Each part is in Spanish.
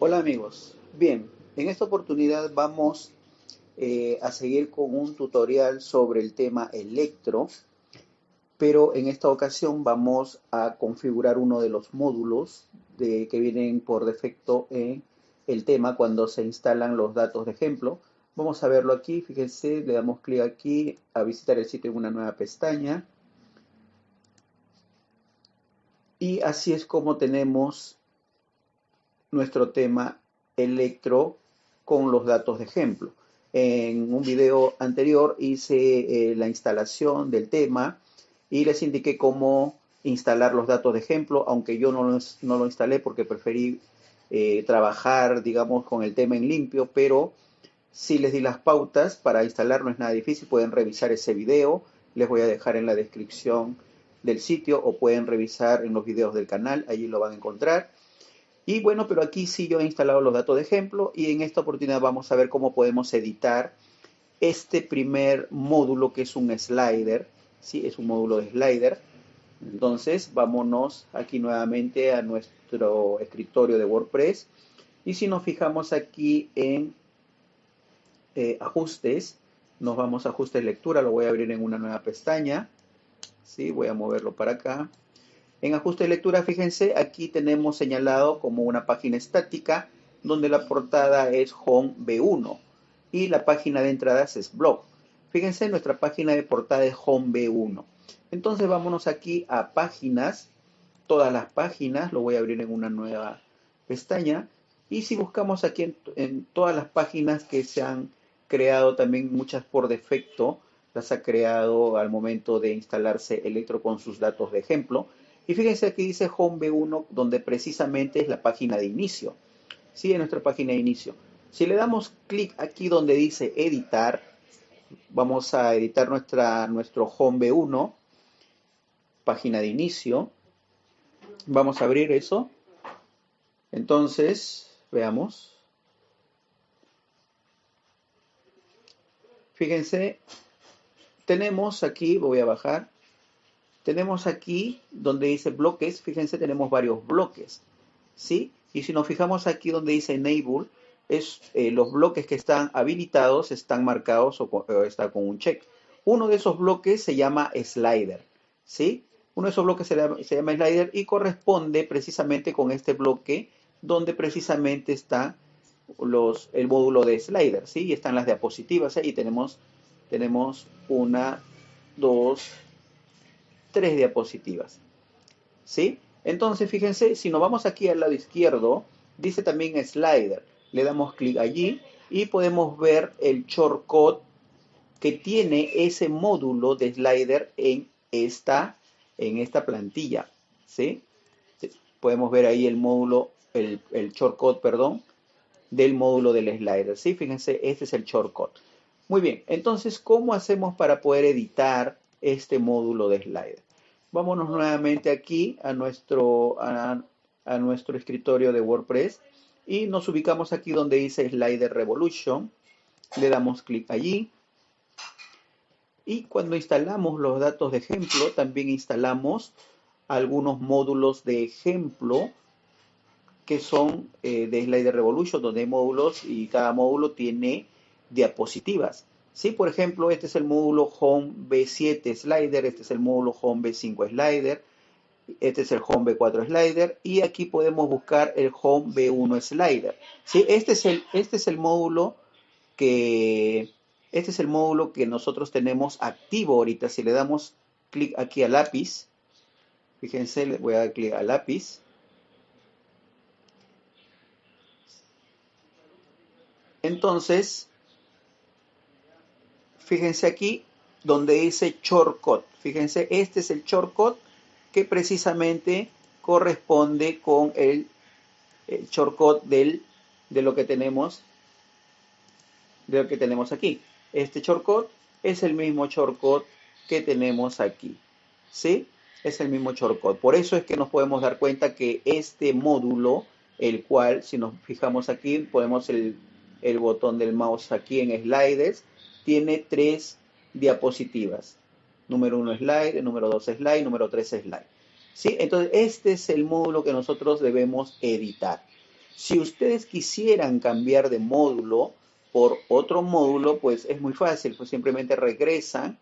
Hola amigos, bien, en esta oportunidad vamos eh, a seguir con un tutorial sobre el tema electro, pero en esta ocasión vamos a configurar uno de los módulos de, que vienen por defecto en el tema cuando se instalan los datos de ejemplo. Vamos a verlo aquí, fíjense, le damos clic aquí a visitar el sitio en una nueva pestaña. Y así es como tenemos nuestro tema electro con los datos de ejemplo. En un video anterior hice eh, la instalación del tema y les indiqué cómo instalar los datos de ejemplo, aunque yo no, no lo instalé porque preferí eh, trabajar, digamos, con el tema en limpio, pero sí les di las pautas para instalar, no es nada difícil, pueden revisar ese video, les voy a dejar en la descripción del sitio o pueden revisar en los videos del canal, allí lo van a encontrar. Y bueno, pero aquí sí yo he instalado los datos de ejemplo y en esta oportunidad vamos a ver cómo podemos editar este primer módulo que es un slider, ¿sí? Es un módulo de slider. Entonces, vámonos aquí nuevamente a nuestro escritorio de WordPress. Y si nos fijamos aquí en eh, ajustes, nos vamos a ajustes lectura, lo voy a abrir en una nueva pestaña. ¿sí? Voy a moverlo para acá. En ajuste de lectura, fíjense, aquí tenemos señalado como una página estática donde la portada es Home B1 y la página de entradas es Blog. Fíjense, nuestra página de portada es Home B1. Entonces vámonos aquí a páginas, todas las páginas, lo voy a abrir en una nueva pestaña. Y si buscamos aquí en, todas las páginas que se han creado, también muchas por defecto, las ha creado al momento de instalarse Electro con sus datos de ejemplo. Y fíjense aquí dice Home B1, donde precisamente es la página de inicio. Sí, es nuestra página de inicio. Si le damos clic aquí donde dice editar, vamos a editar nuestra, nuestro Home B1, página de inicio. Vamos a abrir eso. Entonces, veamos. Fíjense, tenemos aquí, voy a bajar, tenemos aquí donde dice bloques, fíjense, tenemos varios bloques, ¿sí? Y si nos fijamos aquí donde dice enable, es eh, los bloques que están habilitados están marcados o, está con un check. Uno de esos bloques se llama slider, ¿sí? Uno de esos bloques se llama, se llama slider y corresponde precisamente con este bloque donde precisamente está los, el módulo de slider, ¿sí? Y están las diapositivas ahí. Tenemos, tenemos una, dos, tres diapositivas. ¿Sí? Entonces, fíjense, si nos vamos aquí al lado izquierdo, dice también slider. Le damos clic allí y podemos ver el shortcut que tiene ese módulo de slider en esta, en esta plantilla. ¿sí? Podemos ver ahí el módulo, el, el shortcut, perdón, del módulo del slider. ¿sí? Fíjense, este es el shortcut. Muy bien, entonces, ¿cómo hacemos para poder editar este módulo de slider. Vámonos nuevamente aquí a nuestro, a, nuestro escritorio de WordPress y nos ubicamos aquí donde dice Slider Revolution. Le damos clic allí. Y cuando instalamos los datos de ejemplo, también instalamos algunos módulos de ejemplo que son eh, de Slider Revolution, donde hay módulos y cada módulo tiene diapositivas. Sí, por ejemplo, este es el módulo Home B7 Slider, este es el módulo Home B5 Slider, este es el Home B4 Slider y aquí podemos buscar el Home B1 Slider. ¿Sí? Este, es el, este es el módulo que este es el módulo que nosotros tenemos activo ahorita. Si le damos clic aquí al lápiz, fíjense, le voy a dar clic al lápiz. Entonces, fíjense aquí donde dice shortcut. Fíjense, este es el shortcut que precisamente corresponde con el, shortcut del, de lo que tenemos de lo que tenemos aquí. Este shortcut es el mismo shortcut que tenemos aquí. ¿Sí? Es el mismo shortcut. Por eso es que nos podemos dar cuenta que este módulo, el cual, si nos fijamos aquí, podemos el, el botón del mouse aquí en sliders, tiene tres diapositivas. Número uno slide, número dos slide, número tres slide. ¿Sí? Entonces, este es el módulo que nosotros debemos editar. Si ustedes quisieran cambiar de módulo por otro módulo, pues es muy fácil, pues simplemente regresan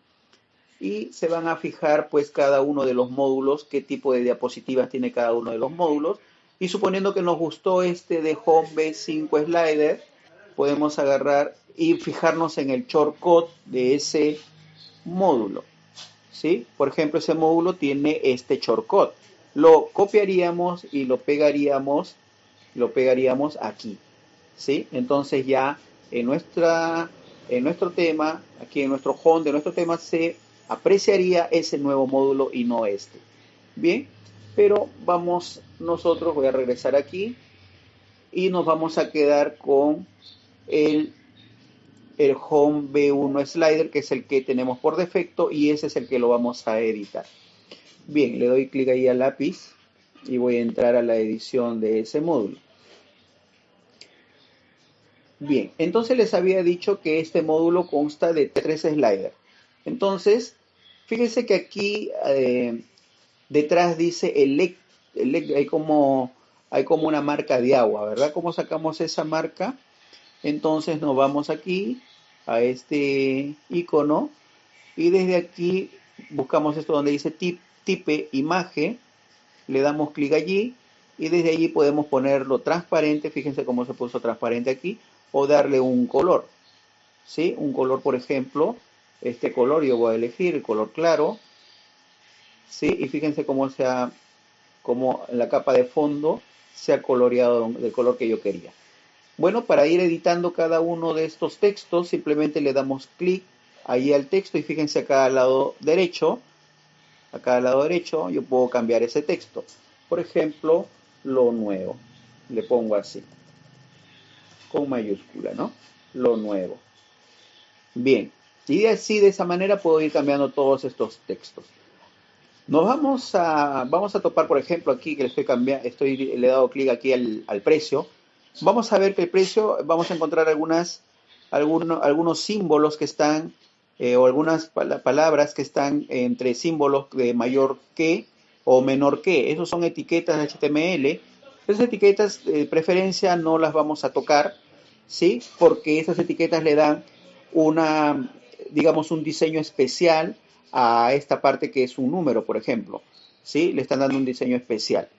y se van a fijar pues cada uno de los módulos, qué tipo de diapositivas tiene cada uno de los módulos. Y suponiendo que nos gustó este de Home B5 Slider, podemos agarrar y fijarnos en el shortcut de ese módulo. ¿sí? Por ejemplo, ese módulo tiene este shortcut. Lo copiaríamos y lo pegaríamos, lo pegaríamos aquí. ¿sí? Entonces ya en, nuestra, en nuestro tema, aquí en nuestro home de nuestro tema se apreciaría ese nuevo módulo y no este. Bien, pero vamos nosotros, voy a regresar aquí y nos vamos a quedar con el, el Home B1 Slider, que es el que tenemos por defecto y ese es el que lo vamos a editar. Bien, le doy clic ahí al lápiz y voy a entrar a la edición de ese módulo. Bien, entonces les había dicho que este módulo consta de tres sliders. Entonces, fíjense que aquí eh, detrás dice elect, hay, como, hay como una marca de agua, ¿verdad? ¿Cómo sacamos esa marca? Entonces nos vamos aquí a este icono y desde aquí buscamos esto donde dice tip, imagen, le damos clic allí y desde allí podemos ponerlo transparente, fíjense cómo se puso transparente aquí, o darle un color, ¿sí? Un color, por ejemplo, este color yo voy a elegir el color claro, ¿sí? Y fíjense cómo se ha, cómo la capa de fondo se ha coloreado del color que yo quería. Bueno, para ir editando cada uno de estos textos, simplemente le damos clic ahí al texto y fíjense acá al lado derecho, acá al lado derecho yo puedo cambiar ese texto. Por ejemplo, lo nuevo, le pongo así, con mayúscula, ¿no? Lo nuevo. Bien, y así de esa manera puedo ir cambiando todos estos textos. Nos vamos a, vamos a topar, por ejemplo, aquí que le estoy cambiando, estoy, le he dado clic aquí al, precio. Vamos a ver que el precio, vamos a encontrar algunas, algunos, algunos símbolos que están, eh, o algunas palabras que están entre símbolos de mayor que o menor que. Esos son etiquetas HTML. Esas etiquetas de preferencia no las vamos a tocar, ¿sí? Porque esas etiquetas le dan una, digamos, un diseño especial a esta parte que es un número, por ejemplo. ¿Sí? Le están dando un diseño especial.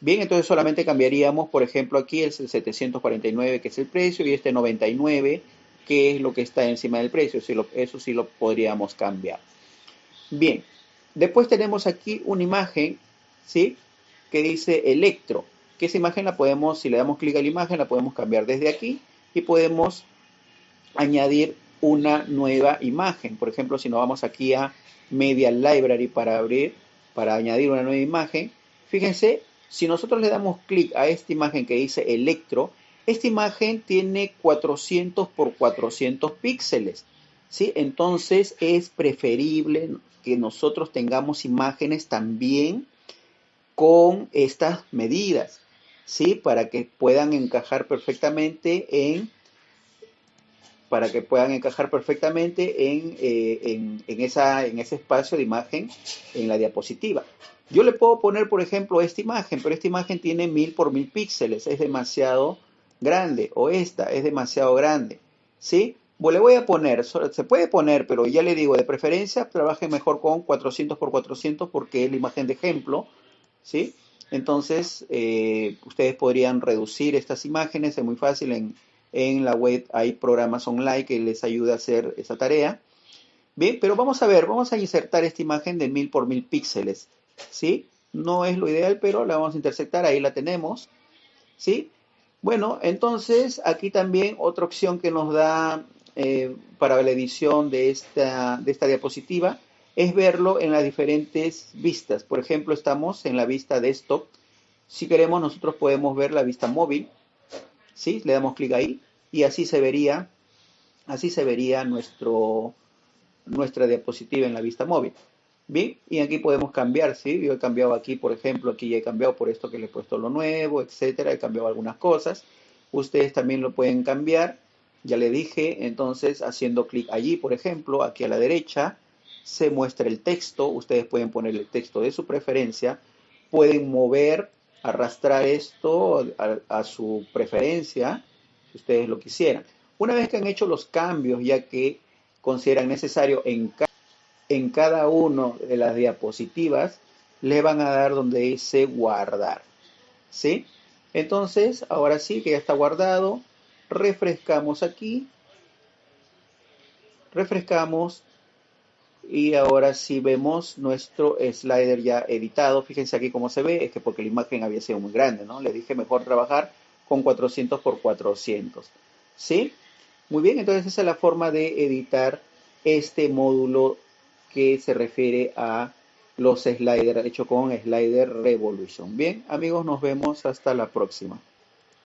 Bien, entonces solamente cambiaríamos, por ejemplo, aquí el 749, que es el precio, y este 99, que es lo que está encima del precio. eso sí lo podríamos cambiar. Bien, después tenemos aquí una imagen, ¿sí? Que dice electro. Que esa imagen la podemos, si le damos clic a la imagen, la podemos cambiar desde aquí y podemos añadir una nueva imagen. Por ejemplo, si nos vamos aquí a Media Library para abrir, para añadir una nueva imagen, fíjense, si nosotros le damos clic a esta imagen que dice Electro, esta imagen tiene 400 por 400 píxeles. ¿sí? Entonces es preferible que nosotros tengamos imágenes también con estas medidas, ¿sí? Para que puedan encajar perfectamente en para que puedan encajar perfectamente eh, en, en, esa, en ese espacio de imagen en la diapositiva. Yo le puedo poner, por ejemplo, esta imagen, pero esta imagen tiene mil por mil píxeles, es demasiado grande, o esta es demasiado grande, ¿sí? Pues le voy a poner, se puede poner, pero ya le digo, de preferencia trabaje mejor con 400 por 400 porque es la imagen de ejemplo, ¿sí? Entonces, eh, ustedes podrían reducir estas imágenes, es muy fácil en, en la web hay programas online que les ayuda a hacer esa tarea. Bien, pero vamos a ver, vamos a insertar esta imagen de 1000 por 1000 píxeles. ¿Sí? No es lo ideal, pero la vamos a intersectar, ahí la tenemos. ¿Sí? Bueno, entonces aquí también otra opción que nos da eh, para la edición de esta, diapositiva es verlo en las diferentes vistas. Por ejemplo, estamos en la vista desktop. Si queremos, nosotros podemos ver la vista móvil. ¿sí? Le damos clic ahí y así se vería, así se vería nuestra diapositiva en la vista móvil. Bien, y aquí podemos cambiar, ¿sí? Yo he cambiado aquí, por ejemplo, aquí ya he cambiado por esto que le he puesto lo nuevo, etcétera, he cambiado algunas cosas. Ustedes también lo pueden cambiar, ya le dije, entonces haciendo clic allí, por ejemplo, aquí a la derecha, se muestra el texto, ustedes pueden poner el texto de su preferencia, pueden mover arrastrar esto a, a su preferencia, si ustedes lo quisieran. Una vez que han hecho los cambios, ya que consideran necesario en, en cada una de las diapositivas, le van a dar donde dice guardar. ¿Sí? Entonces, ahora sí que ya está guardado, refrescamos aquí, refrescamos y ahora sí vemos nuestro slider ya editado. Fíjense aquí cómo se ve, es que porque la imagen había sido muy grande, ¿no? Le dije mejor trabajar con 400 por 400. ¿Sí? Muy bien, entonces esa es la forma de editar este módulo que se refiere a los sliders hecho con Slider Revolution. Bien, amigos, nos vemos hasta la próxima.